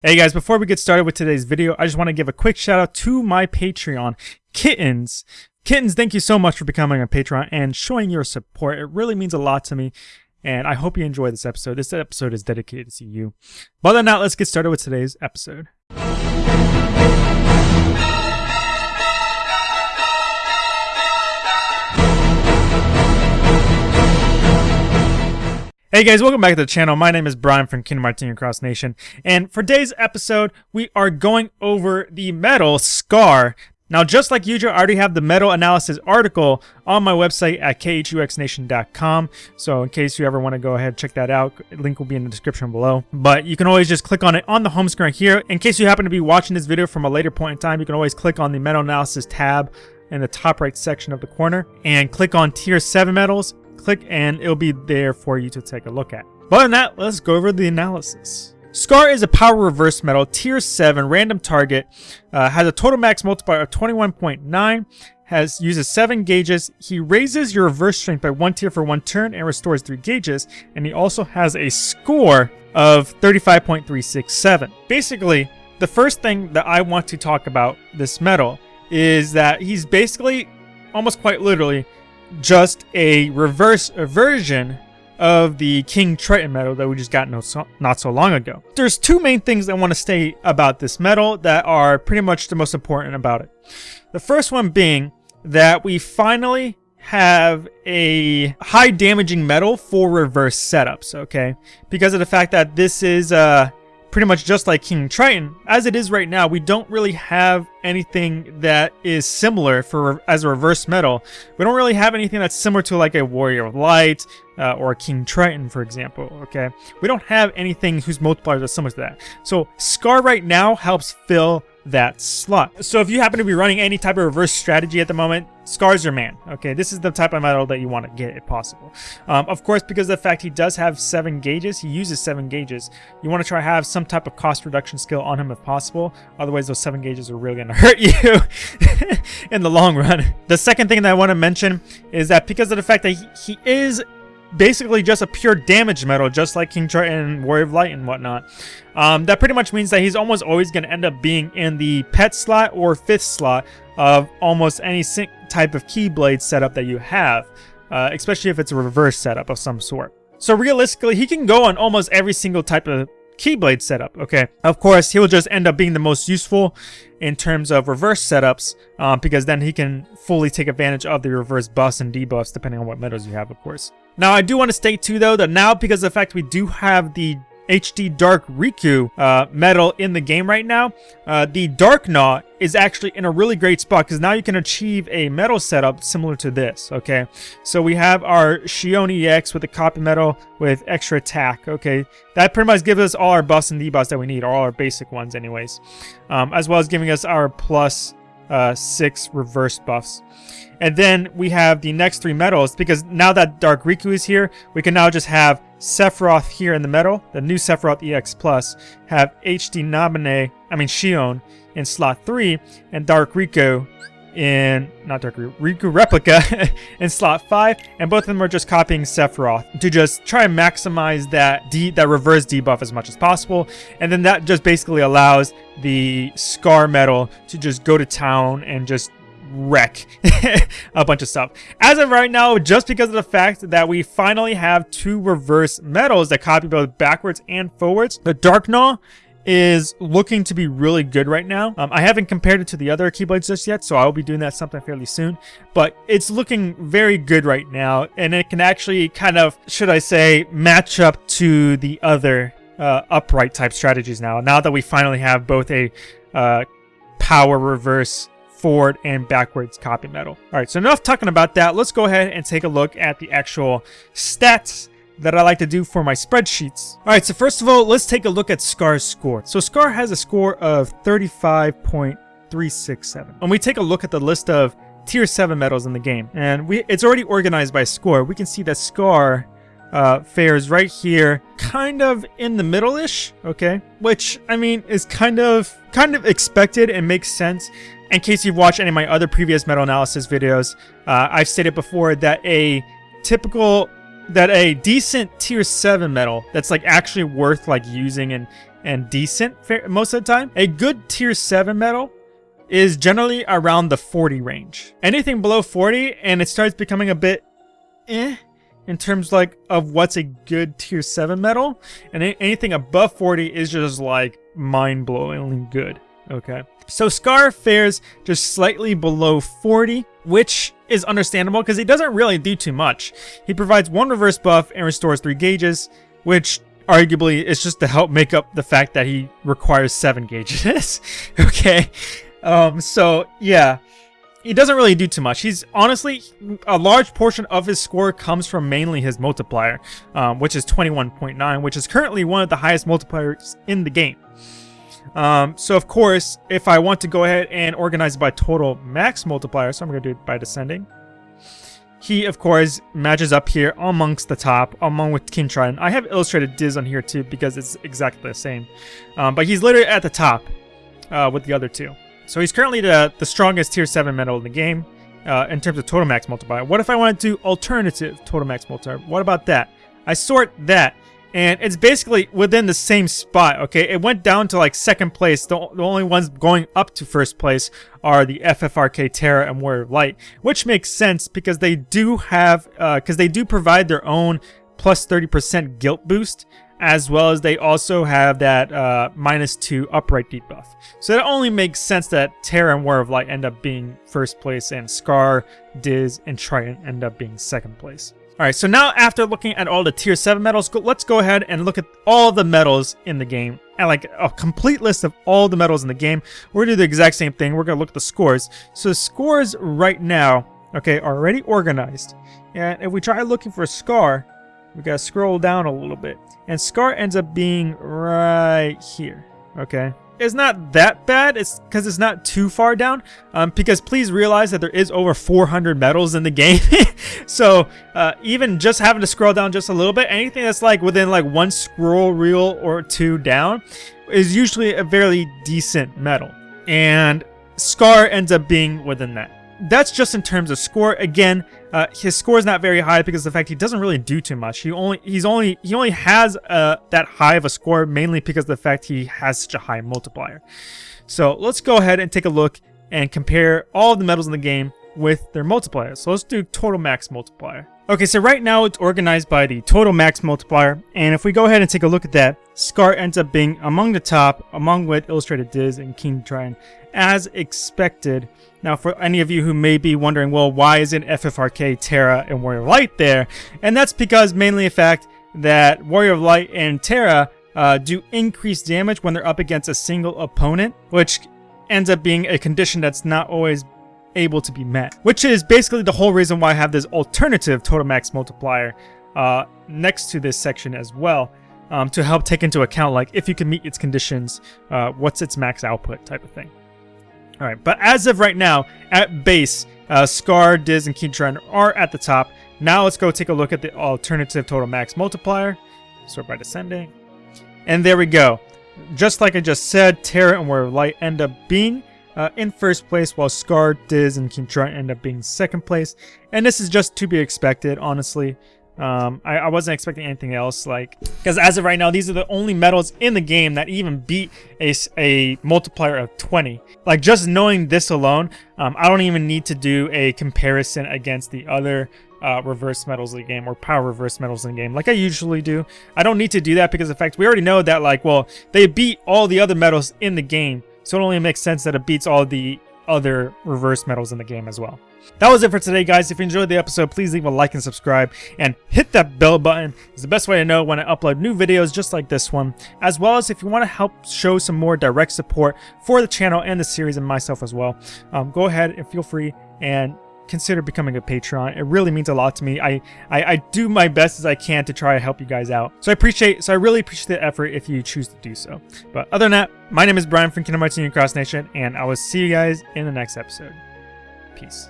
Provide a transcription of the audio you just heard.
Hey guys, before we get started with today's video, I just want to give a quick shout out to my Patreon, Kittens. Kittens, thank you so much for becoming a Patreon and showing your support. It really means a lot to me, and I hope you enjoy this episode. This episode is dedicated to you. But other than that, let's get started with today's episode. Hey guys, welcome back to the channel. My name is Brian from Kingdom Hearts Cross Nation, and for today's episode, we are going over the medal Scar. Now, just like usual, I already have the medal analysis article on my website at khuxnation.com. So in case you ever want to go ahead and check that out, link will be in the description below. But you can always just click on it on the home screen here. In case you happen to be watching this video from a later point in time, you can always click on the medal analysis tab in the top right section of the corner and click on tier 7 medals click and it'll be there for you to take a look at. But than that, let's go over the analysis. Scar is a power reverse medal, tier 7, random target, uh, has a total max multiplier of 21.9, has uses 7 gauges. He raises your reverse strength by 1 tier for 1 turn and restores 3 gauges, and he also has a score of 35.367. Basically, the first thing that I want to talk about this medal is that he's basically, almost quite literally, just a reverse version of the King Triton medal that we just got no so, not so long ago. There's two main things I want to state about this medal that are pretty much the most important about it. The first one being that we finally have a high damaging medal for reverse setups, okay? Because of the fact that this is uh, pretty much just like King Triton. As it is right now, we don't really have anything that is similar for as a reverse medal. We don't really have anything that's similar to like a Warrior of Light uh, or a King Triton, for example, okay? We don't have anything whose multipliers are similar to that. So Scar right now helps fill that slot. So if you happen to be running any type of reverse strategy at the moment, Scar's your man. Okay, this is the type of medal that you want to get if possible. Um, of course, because of the fact he does have seven gauges, he uses seven gauges. You want to try to have some type of cost reduction skill on him if possible. Otherwise, those seven gauges are really going to hurt you in the long run. The second thing that I want to mention is that because of the fact that he, he is basically just a pure damage medal, just like King Triton and Warrior of Light and whatnot. Um, that pretty much means that he's almost always going to end up being in the pet slot or fifth slot of almost any type of Keyblade setup that you have, uh, especially if it's a reverse setup of some sort. So realistically, he can go on almost every single type of Keyblade setup, okay? Of course, he'll just end up being the most useful in terms of reverse setups, um, because then he can fully take advantage of the reverse buffs and debuffs, depending on what medals you have, of course. Now, I do want to state, too, though, that now, because of the fact we do have the HD Dark Riku uh, in the game right now, uh, the Darkgnaw is actually in a really great spot because now you can achieve a medal setup similar to this, okay? So we have our Xion EX with the copy medal with extra attack, okay? That pretty much gives us all our buffs and debuffs that we need, or all our basic ones anyways. Um, as well as giving us our plus uh, six reverse buffs. And then we have the next three medals, because now that Dark Riku is here, we can now just have Sephiroth here in the middle, the new Sephiroth EX Plus, have HD Naminé, I mean Xion in slot 3, and Dark Riku in, not Dark Riku, Replica in slot 5, and both of them are just copying Sephiroth to just try and maximize that, de that reverse debuff as much as possible, and then that just basically allows the Scar Medal to just go to town and just wreck a bunch of stuff. As of right now, just because of the fact that we finally have two reverse medals that copy both backwards and forwards, the Darkgnaw is looking to be really good right now. Um, I haven't compared it to the other Keyblades just yet, so I'll be doing that sometime fairly soon. But it's looking very good right now, and it can actually kind of, should I say, match up to the other uh, upright type strategies now. Now that we finally have both a uh, power reverse forward and backwards copy medal. All right, so enough talking about that. Let's go ahead and take a look at the actual stats that I like to do for my spreadsheets. All right, so first of all, let's take a look at Scar's score. So Scar has a score of 35.367. When we take a look at the list of tier 7 medals in the game, and we it's already organized by score, we can see that Scar uh, fares right here, kind of in the middle-ish, okay? Which, I mean, is kind of kind of expected and makes sense. In case you've watched any of my other previous medal analysis videos, uh, I've stated before that a typical, that a decent tier 7 medal that's like actually worth like using and and decent most of the time. A good tier 7 medal is generally around the 40 range. Anything below 40 and it starts becoming a bit eh in terms like of what's a good tier 7 medal and anything above 40 is just like mind-blowingly good okay. So scar fares just slightly below 40 which is understandable because he doesn't really do too much. He provides one reverse buff and restores three gauges which arguably is just to help make up the fact that he requires seven gauges. Okay. Um so yeah. He doesn't really do too much. He's honestly, a large portion of his score comes from mainly his multiplier, um, which is 21.9, which is currently one of the highest multipliers in the game. Um, so of course, if I want to go ahead and organize by total max multiplier, so I'm going to do it by descending. He, of course, matches up here amongst the top, along with King Trident. I have illustrated Diz on here too because it's exactly the same. Um, but he's literally at the top uh, with the other two. So he's currently the, the strongest tier 7 medal in the game uh, in terms of total max multiplier. What if I want to do alternative total max multiplier? What about that? I sort that, and it's basically within the same spot, okay? It went down to like second place. The, the only ones going up to first place are the FFRK Terra and Warrior of Light, which makes sense because they do have, because uh, they do provide their own plus 30% guilt boost as well as they also have that uh, minus 2 upright debuff. So it only makes sense that Terra and War of Light end up being first place and Scar, Diz, and Trident end up being second place. Alright, so now after looking at all the tier 7 medals, let's go ahead and look at all the medals in the game. And like a complete list of all the medals in the game. We're going to do the exact same thing. We're going to look at the scores. So the scores right now, okay, are already organized. And if we try looking for Scar, we gotta scroll down a little bit. And Scar ends up being right here, okay? It's not that bad, it's because it's not too far down, um, because please realize that there is over 400 medals in the game. so uh, even just having to scroll down just a little bit, anything that's like within like one scroll reel or two down is usually a fairly decent medal. And Scar ends up being within that that's just in terms of score. Again, uh, his score is not very high because of the fact he doesn't really do too much. He only he's only he only has uh, that high of a score mainly because of the fact he has such a high multiplier. So let's go ahead and take a look and compare all of the medals in the game with their multipliers. So let's do total max multiplier. Okay, so right now it's organized by the total max multiplier, and if we go ahead and take a look at that, Scar ends up being among the top, among with Illustrated Diz and King Trident, as expected. Now, for any of you who may be wondering, well, why isn't FFRK, Terra, and Warrior Light there? And that's because mainly the fact that Warrior of Light and Terra uh, do increased damage when they're up against a single opponent, which ends up being a condition that's not always able to be met. Which is basically the whole reason why I have this alternative total max multiplier uh, next to this section as well. Um, to help take into account like if you can meet its conditions, uh, what's its max output type of thing. Alright, but as of right now, at base, uh, Scar, Diz, and Keytron are at the top. Now let's go take a look at the alternative total max multiplier. Sort by descending. And there we go. Just like I just said, Terra and Warrior Light end up being uh, in first place, while Scar, Diz, and Trident end up being second place. And this is just to be expected, honestly. Um, I, I, wasn't expecting anything else, like, because as of right now, these are the only medals in the game that even beat a, a multiplier of 20. Like, just knowing this alone, um, I don't even need to do a comparison against the other uh, reverse medals in the game or power reverse medals in the game like I usually do. I don't need to do that because in fact we already know that like well they beat all the other medals in the game so it only makes sense that it beats all the other reverse medals in the game as well. That was it for today, guys. If you enjoyed the episode, please leave a like and subscribe, and hit that bell button. It's the best way to know when I upload new videos just like this one, as well as if you want to help show some more direct support for the channel and the series and myself as well. Um, go ahead and feel free and consider becoming a Patreon. It really means a lot to me. I, I, I, do my best as I can to try to help you guys out. So I appreciate, so I really appreciate the effort if you choose to do so. But other than that, my name is Brian from Kingdom Hearts Union Cross Nation, and I will see you guys in the next episode. Peace.